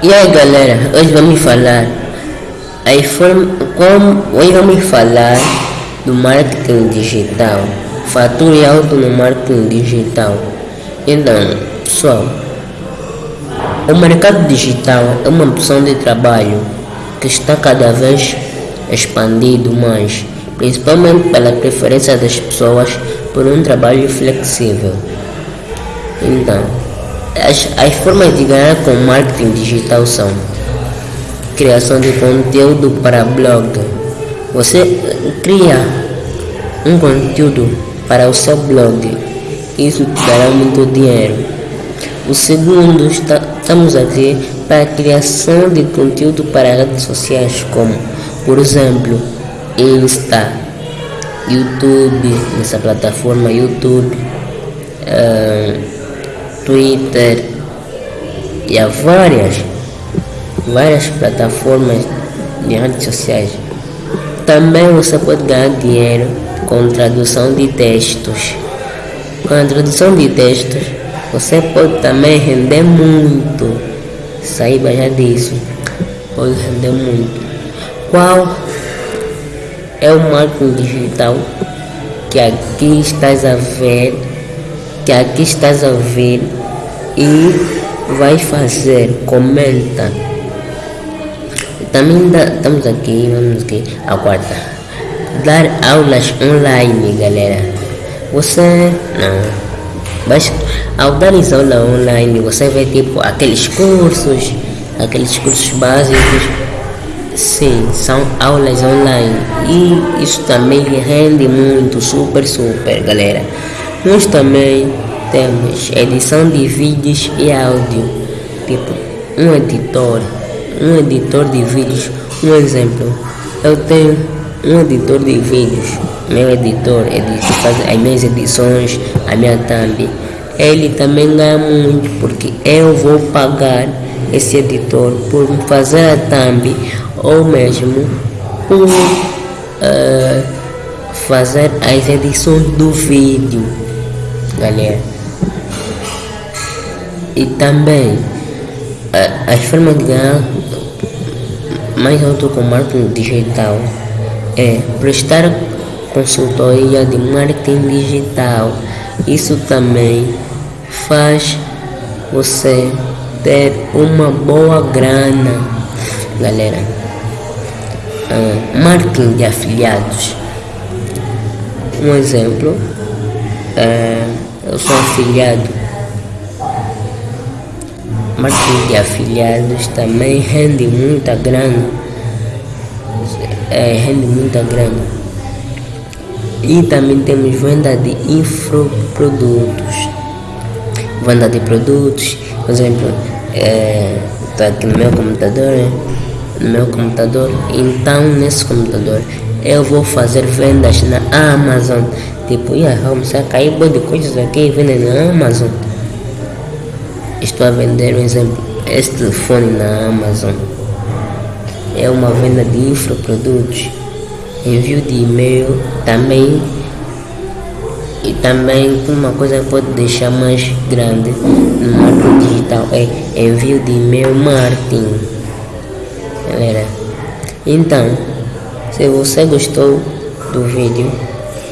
E aí galera, hoje vamos falar a forma, como hoje vamos falar do marketing digital, fature alto no marketing digital. Então, pessoal, o mercado digital é uma opção de trabalho que está cada vez expandido mais, principalmente pela preferência das pessoas por um trabalho flexível. Então, as, as formas de ganhar com marketing digital são criação de conteúdo para blog. Você cria um conteúdo para o seu blog. Isso te dará muito dinheiro. O segundo, está, estamos aqui para a criação de conteúdo para redes sociais, como, por exemplo, Insta, YouTube, nessa plataforma YouTube. Uh, Twitter e há várias, várias plataformas de redes sociais. Também você pode ganhar dinheiro com tradução de textos. Com a tradução de textos, você pode também render muito. Saiba já disso. Pode render muito. Qual é o marketing digital que aqui estás a ver? Que aqui estás a ver e vai fazer, comenta. Também dá, estamos aqui, vamos aqui, a quarta. Dar aulas online, galera. Você não. Mas ao dar aula online, você vê tipo aqueles cursos, aqueles cursos básicos. Sim, são aulas online. E isso também rende muito, super, super, galera. Nós também temos edição de vídeos e áudio, tipo um editor, um editor de vídeos, um exemplo. Eu tenho um editor de vídeos, meu editor, ele faz as minhas edições, a minha thumb. Ele também ganha muito porque eu vou pagar esse editor por fazer a thumb ou mesmo por uh, fazer as edições do vídeo, galera e também as formas de ganhar mais alto com marketing digital é prestar consultoria de marketing digital. Isso também faz você ter uma boa grana, galera. Uh, marketing de afiliados. Um exemplo, uh, eu sou afiliado marketing de afiliados também rende muita grana. É, rende muita grana. E também temos venda de infoprodutos. Venda de produtos, por exemplo, é, tá aqui no meu computador, né? no meu computador. Então nesse computador eu vou fazer vendas na Amazon. Tipo, ia vamos a cair de coisas aqui vendem na Amazon. Estou a vender um exemplo. Este telefone na Amazon é uma venda de infoprodutos. Envio de e-mail também e também uma coisa que pode deixar mais grande no marketing digital é envio de e-mail marketing. Galera, então, se você gostou do vídeo,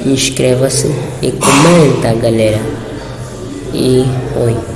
inscreva-se e comenta, galera. E oi.